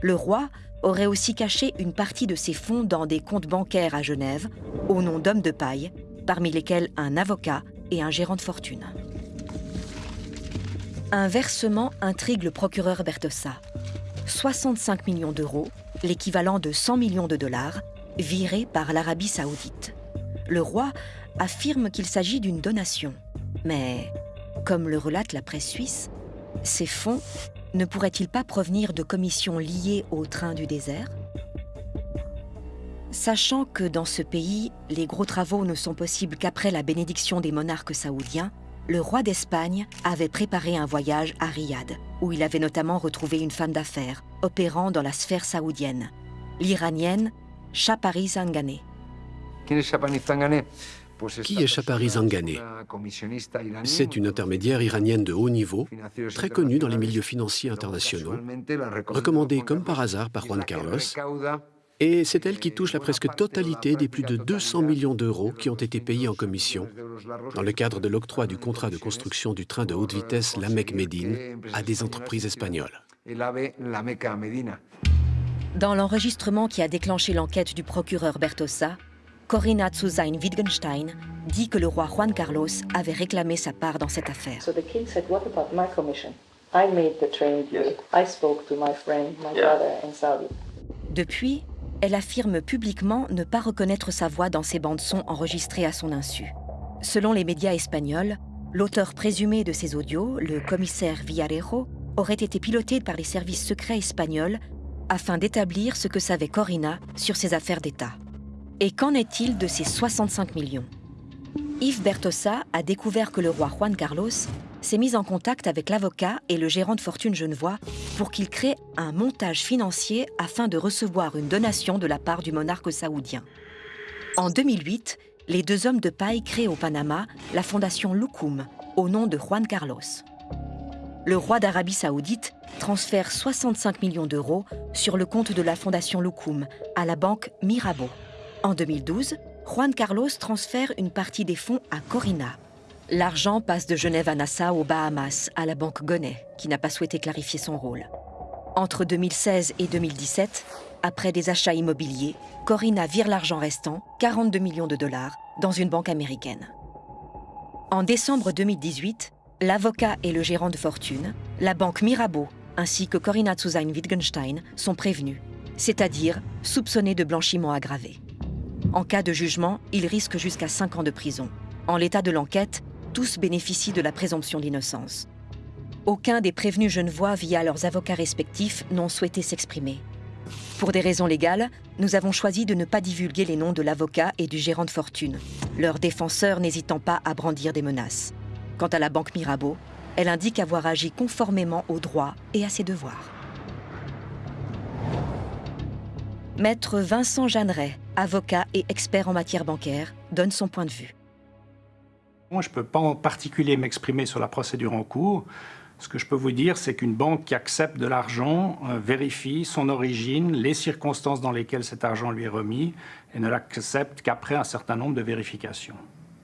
Le roi aurait aussi caché une partie de ses fonds dans des comptes bancaires à Genève, au nom d'hommes de paille, parmi lesquels un avocat et un gérant de fortune. Un versement intrigue le procureur Bertossa. 65 millions d'euros, l'équivalent de 100 millions de dollars, virés par l'Arabie saoudite. Le roi affirme qu'il s'agit d'une donation. Mais, comme le relate la presse suisse, ces fonds ne pourraient-ils pas provenir de commissions liées au train du désert? Sachant que dans ce pays, les gros travaux ne sont possibles qu'après la bénédiction des monarques saoudiens, le roi d'Espagne avait préparé un voyage à Riyad, où il avait notamment retrouvé une femme d'affaires opérant dans la sphère saoudienne, l'iranienne Chapari Zangane. Qui est Chapari Zangane? C'est une intermédiaire iranienne de haut niveau, très connue dans les milieux financiers internationaux, recommandée comme par hasard par Juan Carlos, et c'est elle qui touche la presque totalité des plus de 200 millions d'euros qui ont été payés en commission. Dans le cadre de l'octroi du contrat de construction du train de haute vitesse La Mecque-Médine à des entreprises espagnoles. Dans l'enregistrement qui a déclenché l'enquête du procureur Bertossa, Corinna Zuzain-Wittgenstein dit que le roi Juan Carlos avait réclamé sa part dans cette affaire. Depuis, elle affirme publiquement ne pas reconnaître sa voix dans ces bandes-sons enregistrées à son insu. Selon les médias espagnols, l'auteur présumé de ces audios, le commissaire Villarejo, aurait été piloté par les services secrets espagnols afin d'établir ce que savait Corinna sur ses affaires d'État. Et qu'en est-il de ces 65 millions? Yves Bertossa a découvert que le roi Juan Carlos s'est mis en contact avec l'avocat et le gérant de fortune genevois pour qu'il crée un montage financier afin de recevoir une donation de la part du monarque saoudien. En 2008, les deux hommes de paille créent au Panama la fondation Loukoum, au nom de Juan Carlos. Le roi d'Arabie saoudite transfère 65 millions d'euros sur le compte de la fondation Loukoum à la banque Mirabeau. En 2012, Juan Carlos transfère une partie des fonds à Corina. L'argent passe de Genève à Nassau aux Bahamas, à la banque Gonnet, qui n'a pas souhaité clarifier son rôle. Entre 2016 et 2017, après des achats immobiliers, Corina vire l'argent restant, 42 millions de dollars, dans une banque américaine. En décembre 2018, l'avocat et le gérant de fortune, la banque Mirabeau ainsi que Corinna Zuzain-Wittgenstein sont prévenus, c'est-à-dire soupçonnés de blanchiment aggravé. En cas de jugement, ils risquent jusqu'à 5 ans de prison. En l'état de l'enquête, tous bénéficient de la présomption d'innocence. Aucun des prévenus genevois, via leurs avocats respectifs, n'ont souhaité s'exprimer. Pour des raisons légales, nous avons choisi de ne pas divulguer les noms de l'avocat et du gérant de fortune, leurs défenseurs n'hésitant pas à brandir des menaces. Quant à la banque Mirabeau, elle indique avoir agi conformément aux droits et à ses devoirs. Maître Vincent Jeanneret, avocat et expert en matière bancaire, donne son point de vue. Je ne peux pas en particulier m'exprimer sur la procédure en cours. Ce que je peux vous dire, c'est qu'une banque qui accepte de l'argent euh, vérifie son origine, les circonstances dans lesquelles cet argent lui est remis, et ne l'accepte qu'après un certain nombre de vérifications.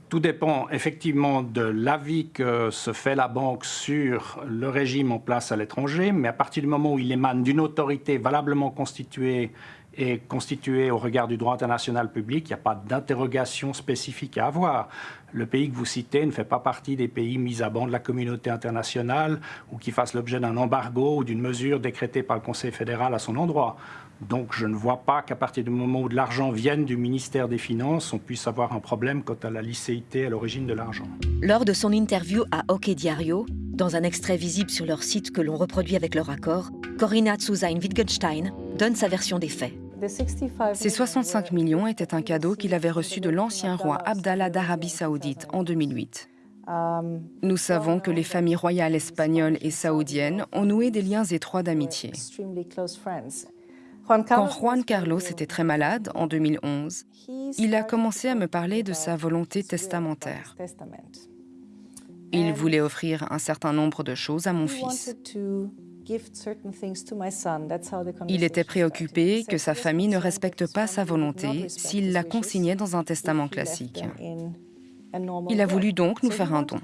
Tout dépend effectivement de l'avis que se fait la banque sur le régime en place à l'étranger, mais à partir du moment où il émane d'une autorité valablement constituée et constituée au regard du droit international public, il n'y a pas d'interrogation spécifique à avoir. Le pays que vous citez ne fait pas partie des pays mis à banc de la communauté internationale ou qui fassent l'objet d'un embargo ou d'une mesure décrétée par le Conseil fédéral à son endroit. Donc je ne vois pas qu'à partir du moment où de l'argent vienne du ministère des Finances, on puisse avoir un problème quant à la licéité à l'origine de l'argent. Lors de son interview à Hockey Diario, dans un extrait visible sur leur site que l'on reproduit avec leur accord, Corinna Zuzain-Wittgenstein donne sa version des faits. Ces 65 millions étaient un cadeau qu'il avait reçu de l'ancien roi Abdallah d'Arabie saoudite en 2008. Nous savons que les familles royales espagnoles et saoudiennes ont noué des liens étroits d'amitié. Quand Juan Carlos était très malade en 2011, il a commencé à me parler de sa volonté testamentaire. Il voulait offrir un certain nombre de choses à mon fils. Il était préoccupé que sa famille ne respecte pas sa volonté s'il la consignait dans un testament classique. Il a voulu donc nous faire un don.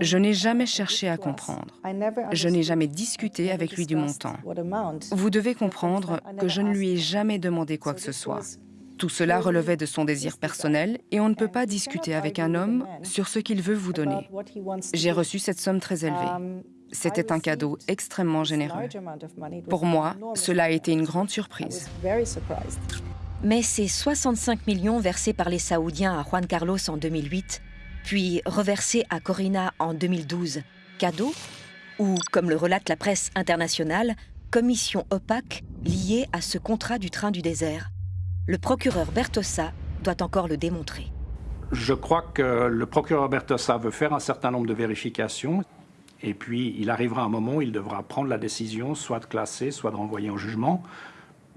Je n'ai jamais cherché à comprendre. Je n'ai jamais discuté avec lui du montant. Vous devez comprendre que je ne lui ai jamais demandé quoi que ce soit. Tout cela relevait de son désir personnel et on ne peut pas discuter avec un homme sur ce qu'il veut vous donner. J'ai reçu cette somme très élevée. C'était un cadeau extrêmement généreux. Pour moi, cela a été une grande surprise. Mais ces 65 millions versés par les Saoudiens à Juan Carlos en 2008, puis reversés à Corina en 2012, cadeau Ou, comme le relate la presse internationale, commission opaque liée à ce contrat du train du désert Le procureur Bertossa doit encore le démontrer. Je crois que le procureur Bertossa veut faire un certain nombre de vérifications. Et puis, il arrivera un moment où il devra prendre la décision, soit de classer, soit de renvoyer en jugement.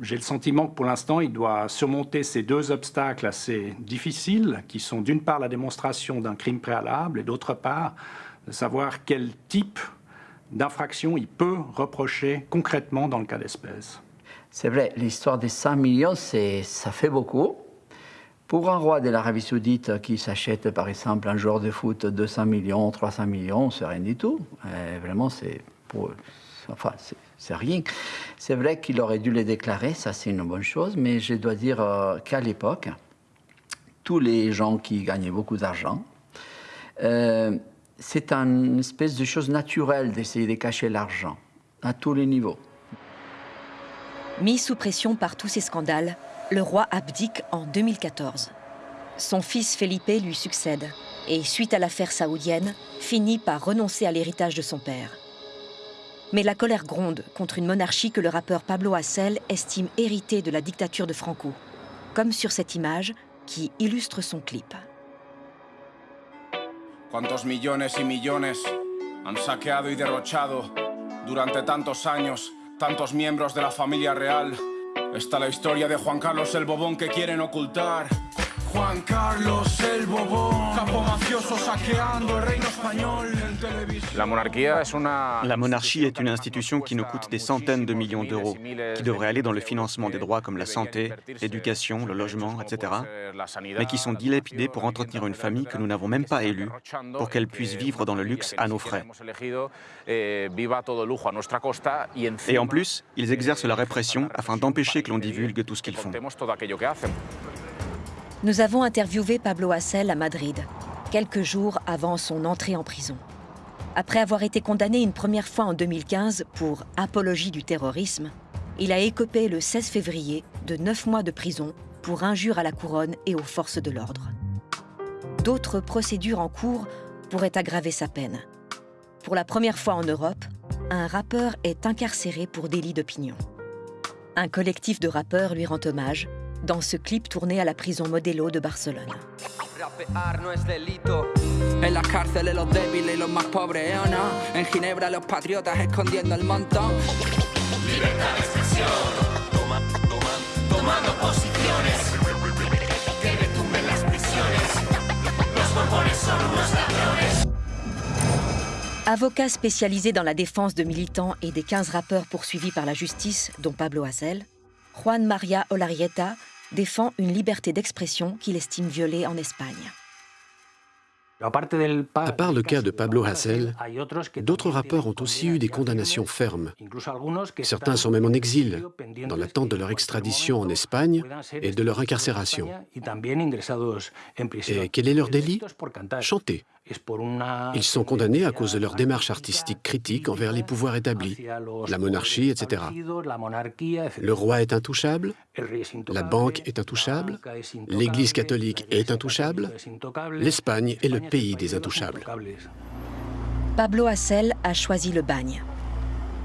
J'ai le sentiment que pour l'instant, il doit surmonter ces deux obstacles assez difficiles, qui sont d'une part la démonstration d'un crime préalable et d'autre part de savoir quel type d'infraction il peut reprocher concrètement dans le cas d'espèce. C'est vrai, l'histoire des 5 millions, ça fait beaucoup. Pour un roi de l'Arabie saoudite qui s'achète par exemple un joueur de foot 200 millions, 300 millions, c'est rien du tout. vraiment, c'est pour enfin, c'est rien. C'est vrai qu'il aurait dû les déclarer, ça c'est une bonne chose, mais je dois dire euh, qu'à l'époque, tous les gens qui gagnaient beaucoup d'argent, euh, c'est une espèce de chose naturelle d'essayer de cacher l'argent, à tous les niveaux. Mis sous pression par tous ces scandales, le roi abdique en 2014. Son fils Felipe lui succède et, suite à l'affaire saoudienne, finit par renoncer à l'héritage de son père. Mais la colère gronde contre une monarchie que le rappeur Pablo Hassel estime héritée de la dictature de Franco, comme sur cette image qui illustre son clip. Está la historia de Juan Carlos el Bobón que quieren ocultar. Juan Carlos el Bobón, capo mafioso saqueando el reino español en televisión. La monarchie est une institution qui nous coûte des centaines de millions d'euros, qui devrait aller dans le financement des droits comme la santé, l'éducation, le logement, etc., mais qui sont dilapidés pour entretenir une famille que nous n'avons même pas élue, pour qu'elle puisse vivre dans le luxe à nos frais. Et en plus, ils exercent la répression afin d'empêcher que l'on divulgue tout ce qu'ils font. Nous avons interviewé Pablo Hassel à Madrid. quelques jours avant son entrée en prison. Après avoir été condamné une première fois en 2015 pour apologie du terrorisme, il a écopé le 16 février de neuf mois de prison pour injure à la couronne et aux forces de l'ordre. D'autres procédures en cours pourraient aggraver sa peine. Pour la première fois en Europe, un rappeur est incarcéré pour délit d'opinion. Un collectif de rappeurs lui rend hommage dans ce clip tourné à la prison Modelo de Barcelone. En la cárcel los débiles y los más pobres, ¿eh o no? En Ginebra los patriotas escondiendo el montón. Libertad de expresión. Toma, toma, tomando posiciones. Que retumben las prisiones. Los bombones son unos ladrones. Avocat spécialisé dans la défense de militants et des 15 rappeurs poursuivis par la justice, dont Pablo Hasél, Juan María Olarieta défend une liberté d'expression qu'il estime violée en Espagne. À part le cas de Pablo Hasél, d'autres rappeurs ont aussi eu des condamnations fermes. Certains sont même en exil, dans l'attente de leur extradition en Espagne et de leur incarcération. Et quel est leur délit? Chanter. Ils sont condamnés à cause de leur démarche artistique critique envers les pouvoirs établis, la monarchie, etc. Le roi est intouchable, la banque est intouchable, l'Église catholique est intouchable, l'Espagne est le pays des intouchables. Pablo Hassel a choisi le bagne.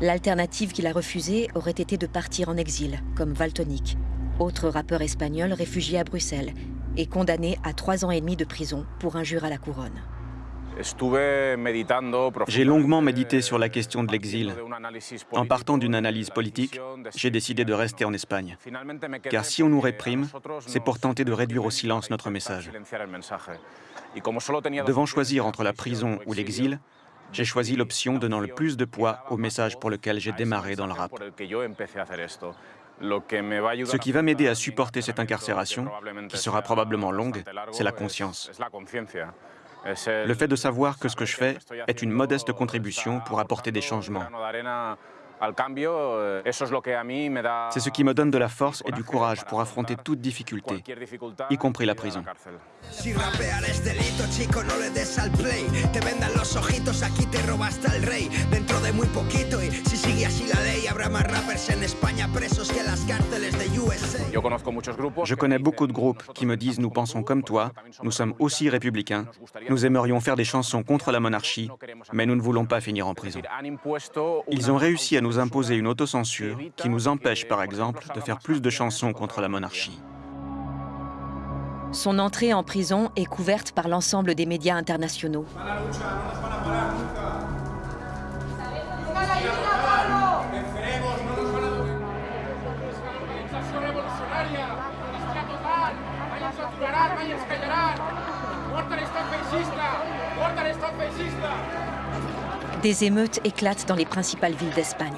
L'alternative qu'il a refusée aurait été de partir en exil, comme Valtonic, autre rappeur espagnol réfugié à Bruxelles et condamné à trois ans et demi de prison pour injure à la couronne. J'ai longuement médité sur la question de l'exil. En partant d'une analyse politique, j'ai décidé de rester en Espagne. Car si on nous réprime, c'est pour tenter de réduire au silence notre message. Devant choisir entre la prison ou l'exil, j'ai choisi l'option donnant le plus de poids au message pour lequel j'ai démarré dans le rap. Ce qui va m'aider à supporter cette incarcération, qui sera probablement longue, c'est la conscience. Le fait de savoir que ce que je fais est une modeste contribution pour apporter des changements. C'est ce qui me donne de la force et du courage pour affronter toute difficulté, y compris la prison. Je connais beaucoup de groupes qui me disent Nous pensons comme toi, nous sommes aussi républicains, nous aimerions faire des chansons contre la monarchie, mais nous ne voulons pas finir en prison. Ils ont réussi à nous imposer une autocensure qui nous empêche, par exemple, de faire plus de chansons contre la monarchie. Son entrée en prison est couverte par l'ensemble des médias internationaux. Des émeutes éclatent dans les principales villes d'Espagne.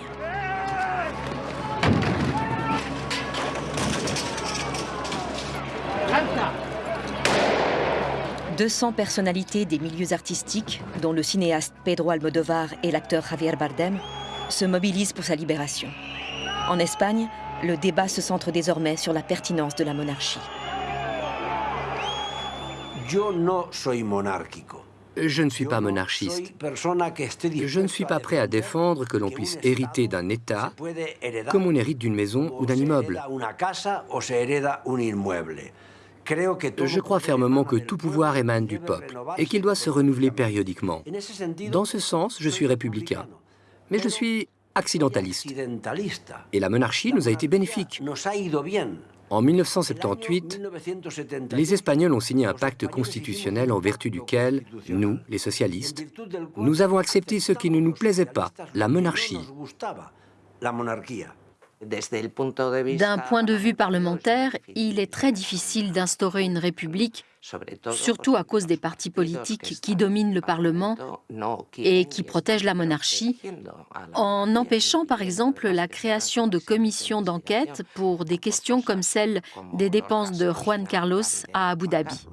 200 personnalités des milieux artistiques, dont le cinéaste Pedro Almodovar et l'acteur Javier Bardem, se mobilisent pour sa libération. En Espagne, le débat se centre désormais sur la pertinence de la monarchie. Je ne suis pas monarchiste. Je ne suis pas prêt à défendre que l'on puisse hériter d'un État comme on hérite d'une maison ou d'un immeuble. Je crois fermement que tout pouvoir émane du peuple et qu'il doit se renouveler périodiquement. Dans ce sens, je suis républicain. Mais je suis accidentaliste. Et la monarchie nous a été bénéfique. En 1978, les Espagnols ont signé un pacte constitutionnel en vertu duquel, nous, les socialistes, nous avons accepté ce qui ne nous plaisait pas, la monarchie. D'un point de vue parlementaire, il est très difficile d'instaurer une république, surtout à cause des partis politiques qui dominent le Parlement et qui protègent la monarchie, en empêchant par exemple la création de commissions d'enquête pour des questions comme celle des dépenses de Juan Carlos à Abu Dhabi.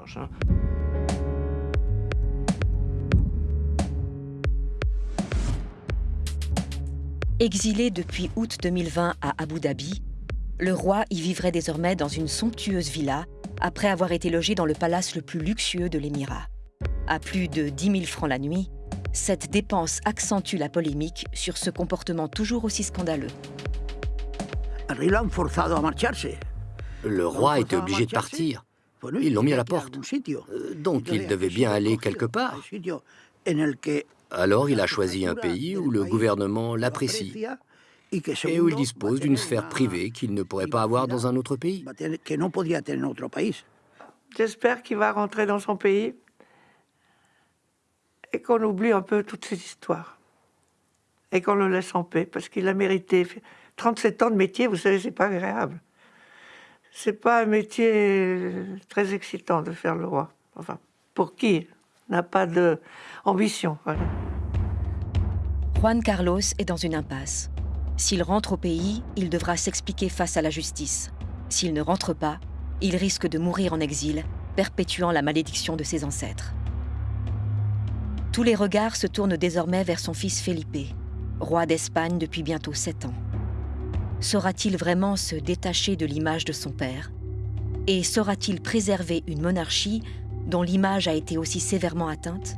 Exilé depuis août 2020 à Abu Dhabi, le roi y vivrait désormais dans une somptueuse villa après avoir été logé dans le palace le plus luxueux de l'émirat. À plus de 10 000 francs la nuit, cette dépense accentue la polémique sur ce comportement toujours aussi scandaleux. Le roi était obligé de partir. Ils l'ont mis à la porte. Euh, donc il devait bien aller quelque part. Alors il a choisi un pays où le gouvernement l'apprécie et où il dispose d'une sphère privée qu'il ne pourrait pas avoir dans un autre pays. J'espère qu'il va rentrer dans son pays et qu'on oublie un peu toutes ces histoires et qu'on le laisse en paix parce qu'il a mérité. 37 ans de métier, vous savez, c'est pas agréable. C'est pas un métier très excitant de faire le roi. Enfin, pour qui n'a pas d'ambition. Juan Carlos est dans une impasse. S'il rentre au pays, il devra s'expliquer face à la justice. S'il ne rentre pas, il risque de mourir en exil, perpétuant la malédiction de ses ancêtres. Tous les regards se tournent désormais vers son fils Felipe, roi d'Espagne depuis bientôt sept ans. Saura-t-il vraiment se détacher de l'image de son père? Et saura-t-il préserver une monarchie dont l'image a été aussi sévèrement atteinte?